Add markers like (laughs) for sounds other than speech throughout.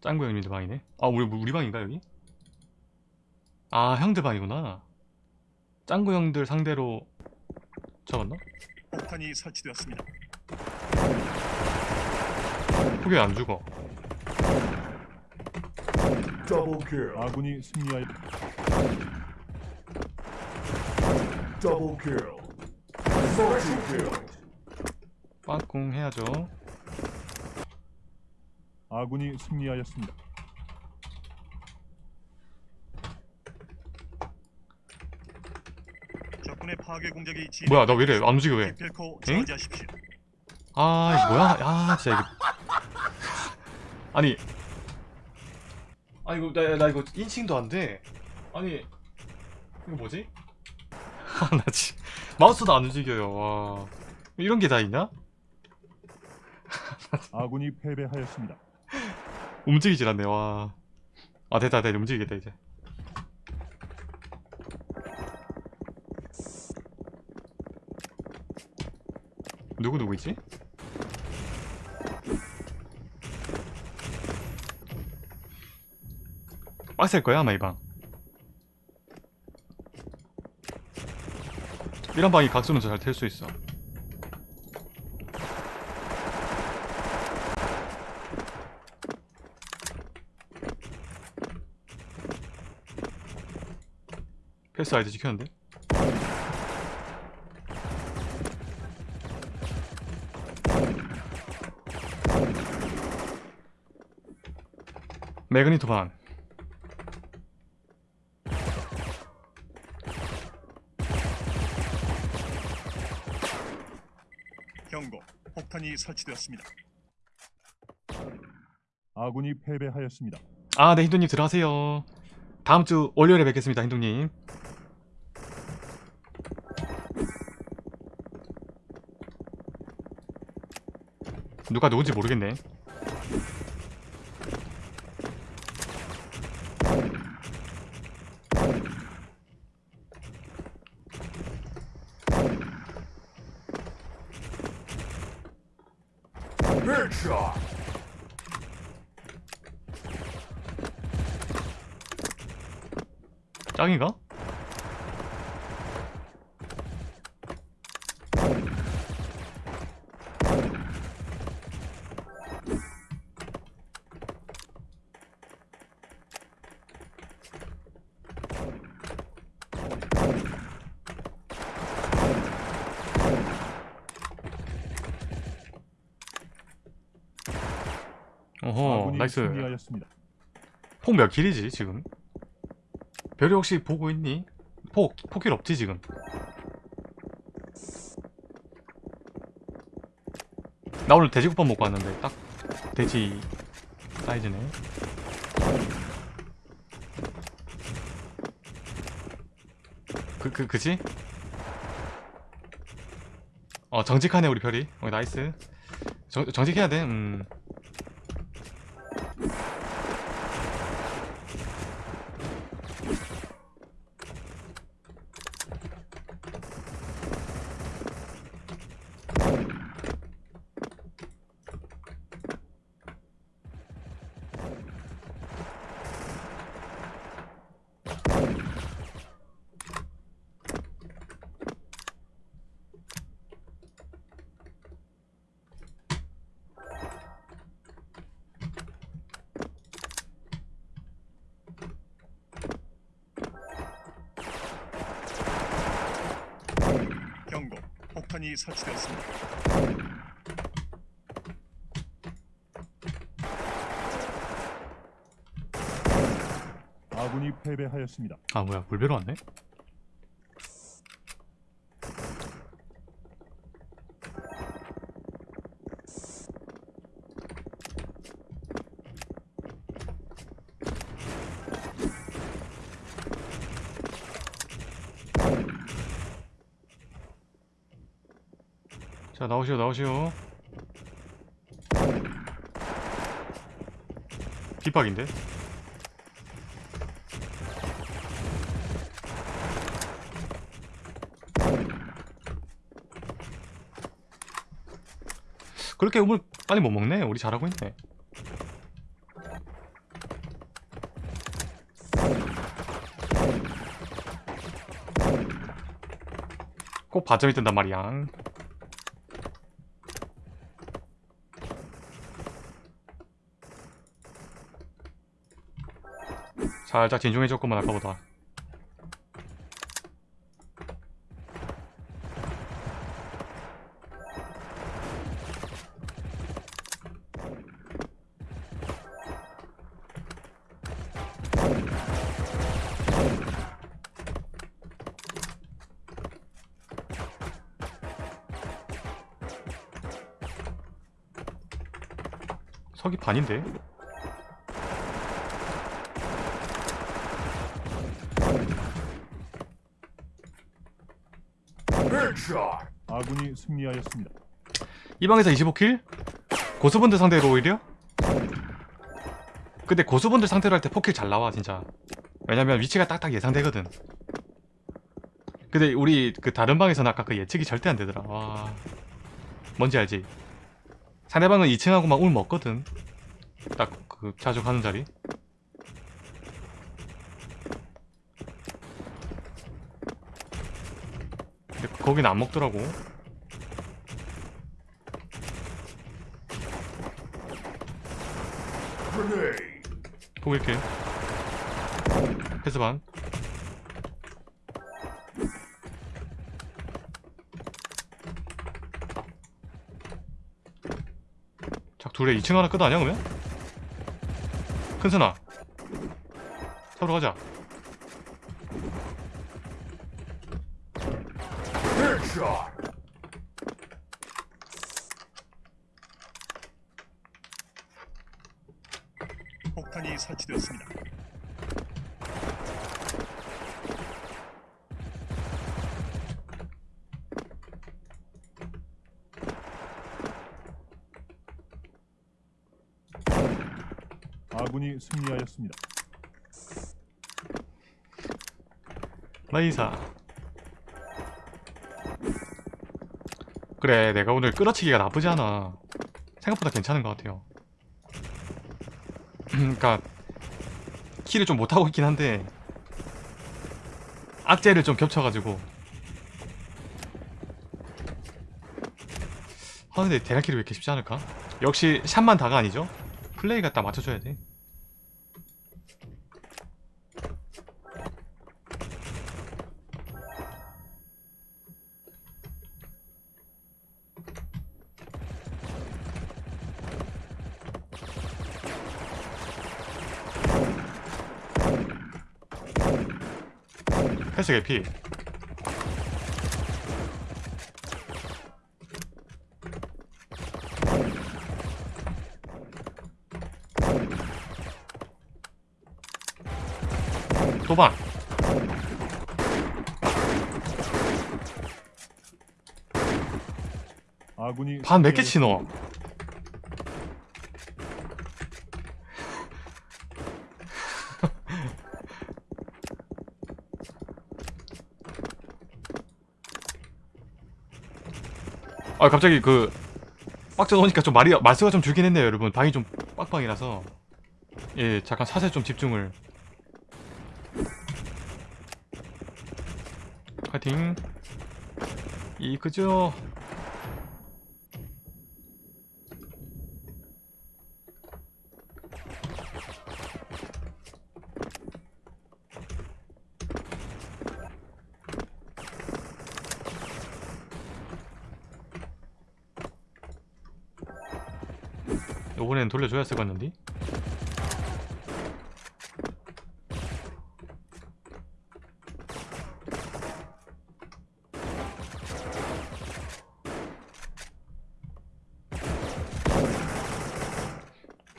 짱구 형님들 방이네 아 우리 우리 방인가 여기? 아 형들 방이구나 짱구 형들 상대로 잡았나? 폭탄이 설치되었습니다. 그게 안 죽어 kill. 아군이 승리하여 Double kill. Multi kill. 빠꿍 해야죠 아군이 승리하였습니다. 적군의 파괴 공작이 지 뭐야 나 왜 이래 안 움직여 왜 응? 저지하십시오. 아 이거 뭐야? 아 진짜 이거 아니 아 이거 나, 나 이거 인칭도 안 돼. 아니 이거 뭐지? (laughs) 아나 지 마우스도 안 움직여요. 와 이런 게 다 있냐? (laughs) 아군이 패배하였습니다. 움직이질 않네. 와. 아 됐다 됐다 움직이겠다 이제. 누구 누구 있지? 빡셀 거야 아마 이 방. 이런 방이 각수는 잘 될 수 있어. 패스 아이디 지켰는데? 매그니토 반 경고. 폭탄이 설치되었습니다. 아군이 패배하였습니다. 아, 네, 힌두님 들어가세요. 다음 주 월요일에 뵙겠습니다, 힌두님. 누가 누군지 모르겠네. 짱이가? 어허, nice. 승리하였습니다. 폭 몇 kill이지 지금? 별이 혹시 보고 있니? 폭, 폭kill 없지 지금? 나 오늘 돼지국밥 먹고 왔는데 딱 돼지 사이즈네 그, 그, 그지? 어 정직하네 우리 별이 어 나이스 정, 정직해야 돼 음. 경고. 폭탄이 설치되었습니다. 아군이 패배하였습니다. 아 뭐야 물배로 왔네? 자 나오시오 나오시오. 비박인데? 그렇게 우물 빨리 못 먹네 우리 잘하고 있네. 꼭 바점이 뜬단 말이야. 살짝 진중해졌구만 아까보다 석이 반인데? Headshot. 아군이 승리하였습니다. 이 방에서 25킬? 고수분들 상대로 오히려? 근데 고수분들 상대로 할 때 포킬 잘 나와 진짜 왜냐면 위치가 딱딱 예상되거든 근데 우리 그 다른 방에서는 아까 그 예측이 절대 안 되더라 와 뭔지 알지? 상대방은 2층하고만 울 먹거든 딱 그 자주 가는 자리 근데 거긴 안 먹더라고 Grenade. 포기할게 패스 반 자, 둘에 2층 하나 끝 아니야, 그러면? 큰순아. 잡으러 가자. Headshot. 폭탄이 설치되었습니다. 아군이 승리하였습니다. 나이사. 그래, 내가 오늘 끌어치기가 나쁘지 않아. 생각보다 괜찮은 것 같아요. (clears throat) 그니까, 키를 좀 못하고 있긴 한데, 악재를 좀 겹쳐가지고. 아, 근데 대략키를 왜 이렇게 쉽지 않을까? 역시 샷만 다가 아니죠? 플레이가 딱 맞춰줘야 돼. 패스 개피. 도방. 아군이 반 몇 개. 치노? 아 갑자기 그 빡져 놓으니까 좀 말이 말수가 좀 줄긴 했네요 여러분. 방이 좀 빡빡이라서. 예 잠깐 사세 좀 집중을. 파이팅. 이 그죠 요번엔 돌려줘야 같는데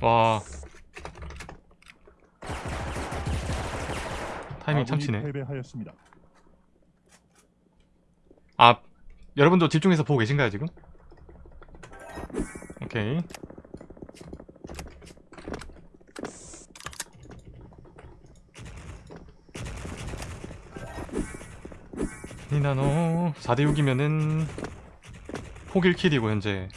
와 타이밍 참치네 패배하였습니다. 아 여러분도 집중해서 보고 계신가요 지금? 오케이 니나노 4대6이면은 포길 킬이고 현재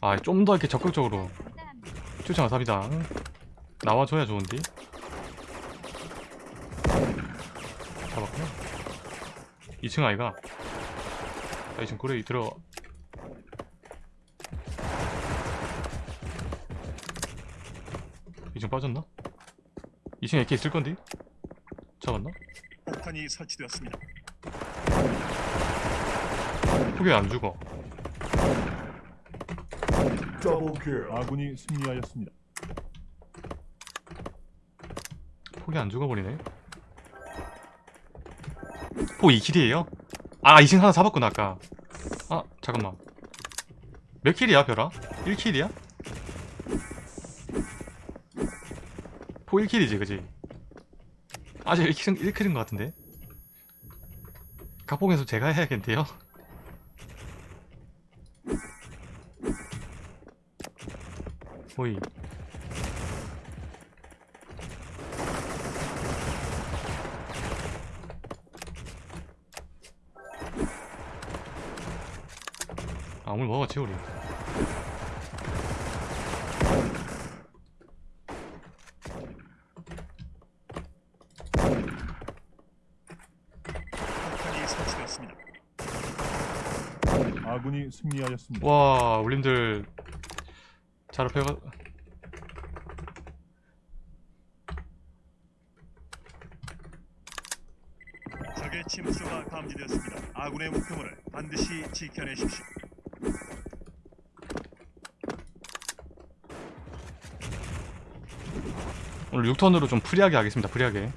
아 좀 더 이렇게 적극적으로 추천 와삽이다 나와줘야 좋은데 잡았구나 2층 아이가 아 지금 그래 들어 이층 빠졌나? 2층에 AK 있을 건데? 잡았나? 폭탄이 설치되었습니다. 포기 안 죽어. 아군이 승리하였습니다. 폭이 안 죽어버리네 폭 2킬이에요? 아 2층 하나 잡았구나 아까 아 잠깐만 몇 킬이야 별아? 1킬이야? 폭 1킬이지 그지? 아직 1킬, 1킬인 것 같은데 각봉에서 제가 해야겠는데요? 호이 아 오늘 먹었지 우리 폭탄이 설치되었습니다. 승리하였습니다. 와 울림들 잘 앞에가 적의 침투가 감지되었습니다. 아군의 목표물을 반드시 지켜내십시오. 오늘 6턴으로 좀 프리하게 하겠습니다 프리하게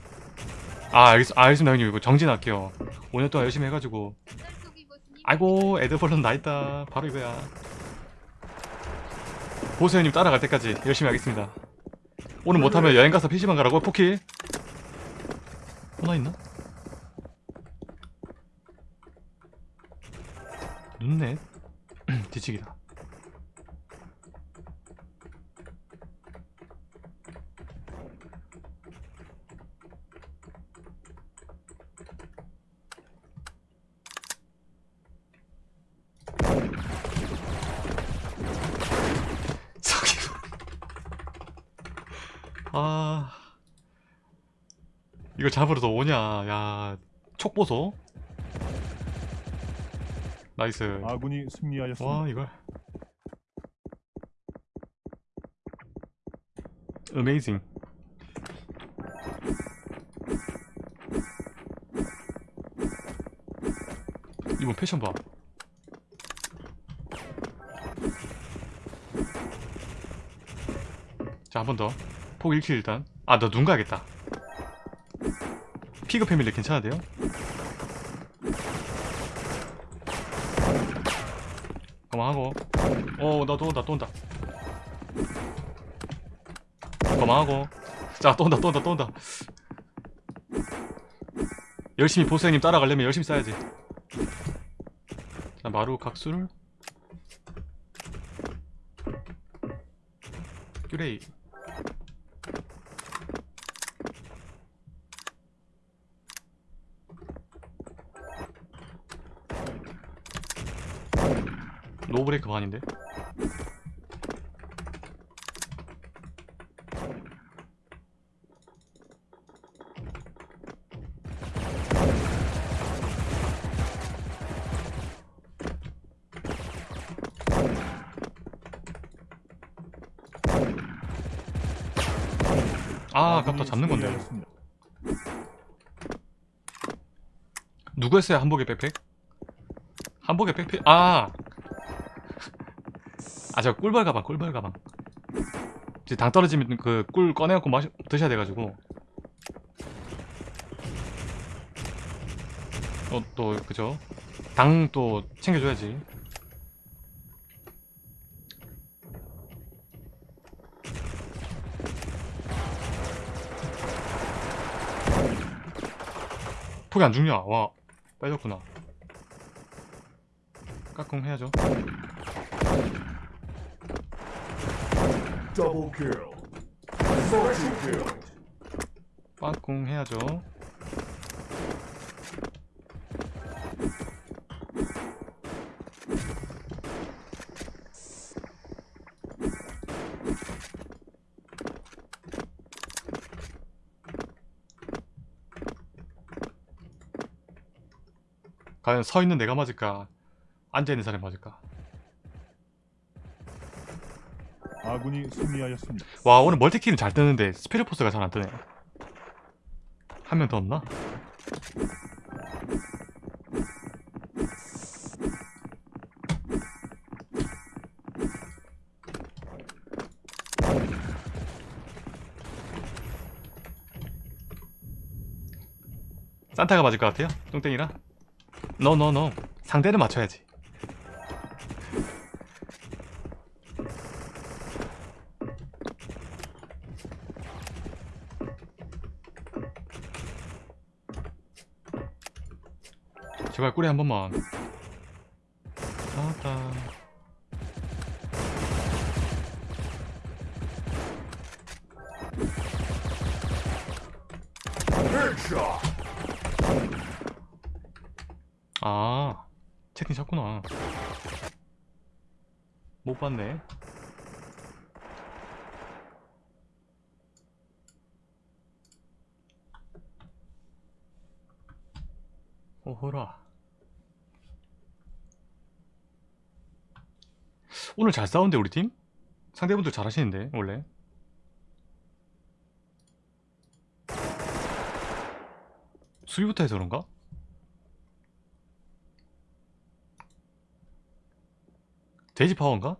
아 알겠, 아, 알겠습니다 형님 이거 정진할게요 5년 동안 열심히 해가지고 아이고 애드벌룬 나있다. 바로 이거야. 보수 형님 따라갈 때까지 열심히 하겠습니다. 오늘 못하면 여행 가서 PC방 가라고 포킬 하나 있나? 눈넷? (clears throat) 뒤치기다 아 이걸 잡으러 더 오냐? 야 촉보소. 나이스. 아군이 승리하였습니다. 와 이걸. 어메이징 이번 패션 봐. 자, 한 번 더. 폭 1킬 일단. 아, 너눈 가야겠다. 피그 패밀리 괜찮은데요? 그만하고. 어, 나또 온다, 또 온다. 그만하고. 자, 또 온다, 또 온다, 또 온다. 열심히 보스님 따라가려면 열심히 싸야지. 자, 마루 각수를. 큐레이. 브레이크 반인데? 아 아깝다 아군이 잡는 건데 승리하였습니다. 누구 했어요 한복의 백팩? 한복의 백팩 아! 아 저 꿀벌 가방 꿀벌 가방. 이제 당 떨어지면 그 꿀 꺼내갖고 마시, 드셔야 돼가지고. 어 또 그죠? 당 또 챙겨줘야지. 폭이 안 죽냐? 와 빨렸구나. 까꿍 해야죠 Double kill. Multi kill. 까꿍 해야죠 과연 서 있는 내가 맞을까 앉아 있는 사람이 맞을까 아군이 승리하였습니다. 와 오늘 멀티키는 잘 뜨는데 스피드포스가 잘 안 뜨네 한 명 더 없나? 산타가 맞을 것 같아요? 똥땡이라? 노노노 상대를 맞춰야지 제발 꿀에 한 번만. Headshot. 아 채팅 쳤구나. 못 봤네. 오호라 오늘 잘 싸운데 우리 팀? 상대분들 잘 하시는데 원래 수비부터 해서 그런가? 돼지 파워인가?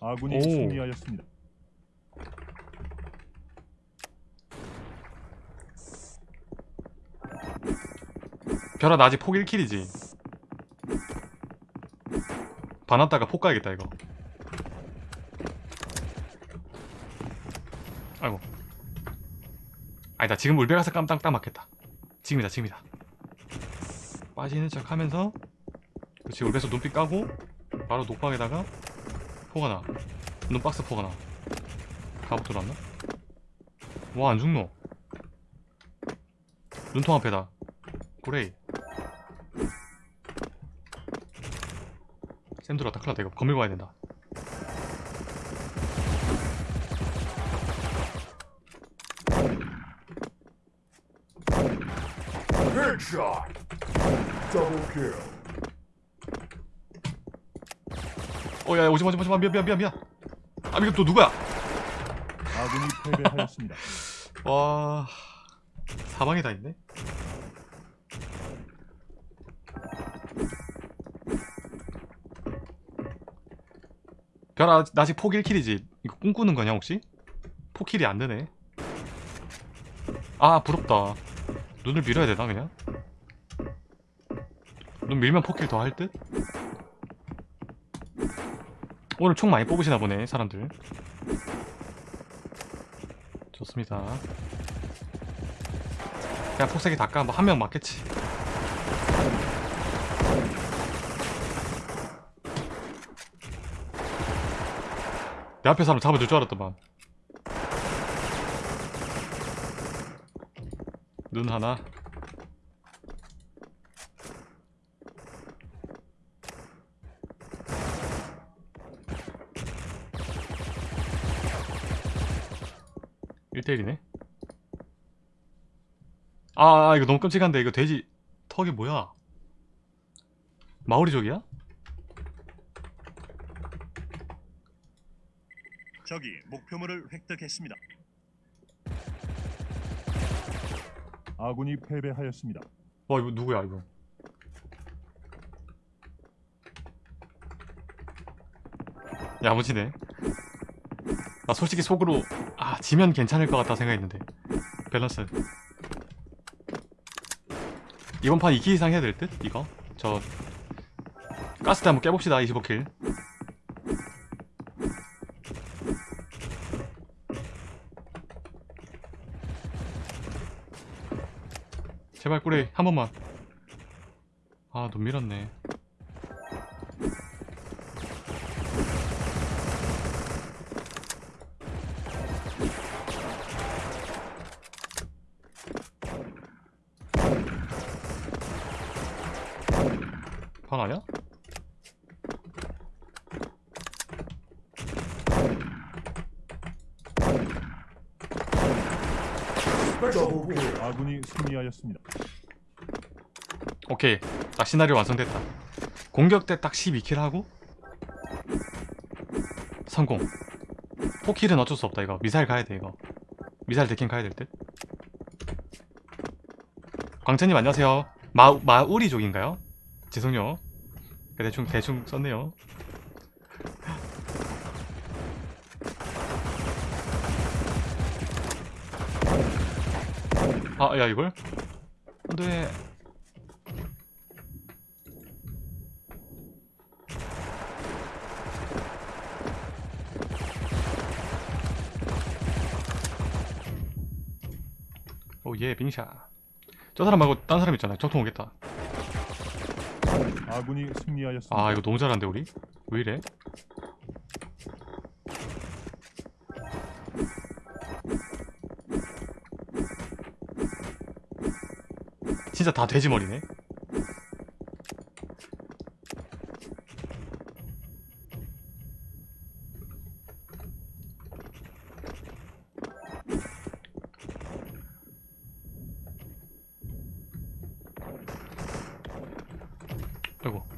아군이 오. 승리하였습니다. 별아 나 아직 폭 1킬이지. 반았다가 폭 가야겠다 이거. 아이고. 아니다 지금 울베 가서 깜딱 딱 맞겠다. 지금이다 지금이다. 빠지는 척 하면서 그렇지 울베에서 눈빛 까고 바로 녹방에다가 포가 나. 눈박스 포가 나. 갑옷 들어왔나? 와 안 죽노. 눈통 앞에다. 그레이 쌤 들어왔다 큰일 났다 이거 건밀고 와야 된다 Headshot. Double kill. 어 야 오지마 오지마 오지마 미안 미안 미안 미안 아 이거 또 누구야 아군이 패배하였습니다. 와 사방에 다 있네 별아 나 아직 폭 1킬이지? 이거 꿈꾸는 거냐 혹시? 폭킬이 안 되네. 아 부럽다. 눈을 밀어야 되나 그냥? 눈 밀면 폭킬 더 할 듯? 오늘 총 많이 뽑으시나 보네 사람들. 좋습니다. 그냥 폭세기 닦아 뭐 한 명 맞겠지 내 앞에 사람 잡아줄 줄 알았더만. 눈 하나. 일대일이네? 아, 아 이거 너무 끔찍한데 이거 돼지 턱이 뭐야? 마오리족이야? 적이 목표물을 획득했습니다. 아군이 패배하였습니다. 와 이거 누구야 이거 야무지네 나 솔직히 속으로 아 지면 괜찮을 것 같다 생각했는데 밸런스 이번 판 2kill 이상 해야 될 듯? 이거? 저 가스 대 한번 깨봅시다 25kill 제발 꾸레 한 번만. 아눈 밀었네 반 아니야? Double kill. 아군이 승리하였습니다. 오케이. 딱 시나리오 완성됐다. 공격 때 딱 12킬 하고 성공. 포킬은 어쩔 수 없다 이거. 미사일 가야 돼 이거. 미사일 데킹 가야 될 듯. 광천님 안녕하세요. 마, 마우리족인가요? 죄송해요. 대충 대충 썼네요 아 야 이걸? 안 돼 오예 빙샤. 저 사람 말고 딴 사람 있잖아요 적통 오겠다. 아군이 승리하였습니다. 아 이거 너무 잘한데 우리? 왜 이래 진짜 다 돼지머리네. 아이고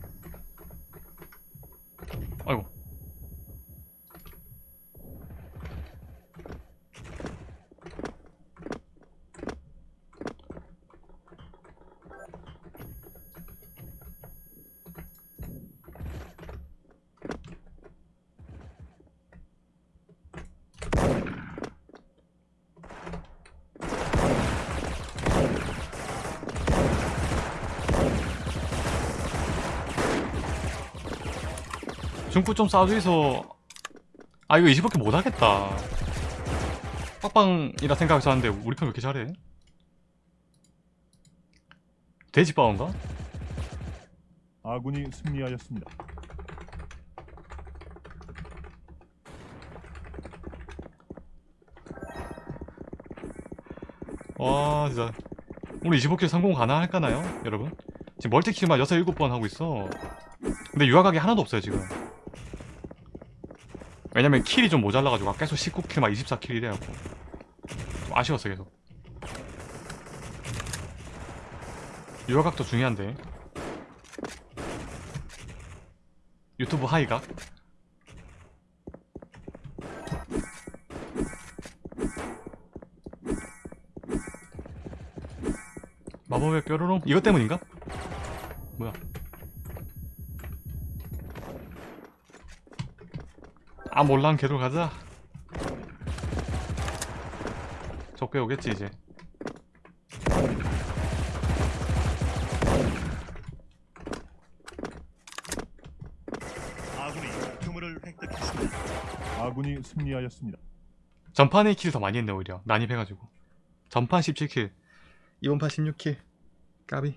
중구 좀 싸줘서 아 이거 20밖에 못하겠다 빡빵이라 생각해서 하는데 우리 편 왜 이렇게 잘해? 돼지빠운가? 아군이 승리하였습니다. 와 진짜 우리 25킬 성공 가능할까나요 여러분? 지금 multi-kill만 6, 7번 하고 있어 근데 유화각이 하나도 없어요 지금 왜냐면 kill이 좀 모자라가지고 계속 19kill 막 24kill 이래갖고 좀 아쉬웠어 계속. 유화각도 중요한데. 유튜브 하이각 마법의 뾰로롱? 이것 때문인가? 뭐야 아 몰랑 걔로 가자. 적배 오겠지 이제. 아군이 획득했습니다. 아군이 승리하였습니다. 전판에 킬 더 많이 했네 오히려. 난입해가지고. 전판 17킬. 이번 판 16킬. 까비